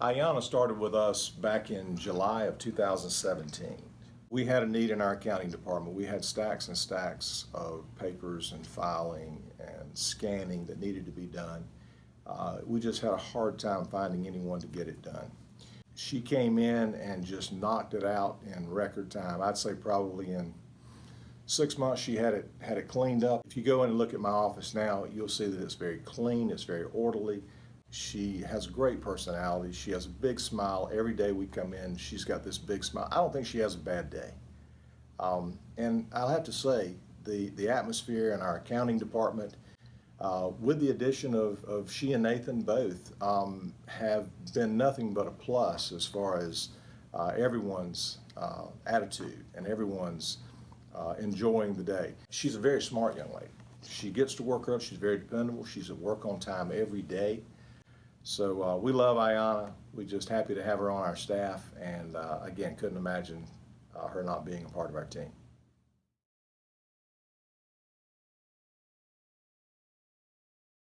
Ayana started with us back in July of 2017. We had a need in our accounting department. We had stacks and stacks of papers and filing and scanning that needed to be done. Uh, we just had a hard time finding anyone to get it done. She came in and just knocked it out in record time. I'd say probably in six months she had it had it cleaned up. If you go in and look at my office now, you'll see that it's very clean, it's very orderly. She has a great personality. She has a big smile. Every day we come in, she's got this big smile. I don't think she has a bad day. Um, and I'll have to say, the, the atmosphere in our accounting department, uh, with the addition of, of she and Nathan both, um, have been nothing but a plus as far as uh, everyone's uh, attitude and everyone's uh, enjoying the day. She's a very smart young lady. She gets to work early. She's very dependable. She's at work on time every day. So uh, we love Ayana. We're just happy to have her on our staff, and uh, again, couldn't imagine uh, her not being a part of our team.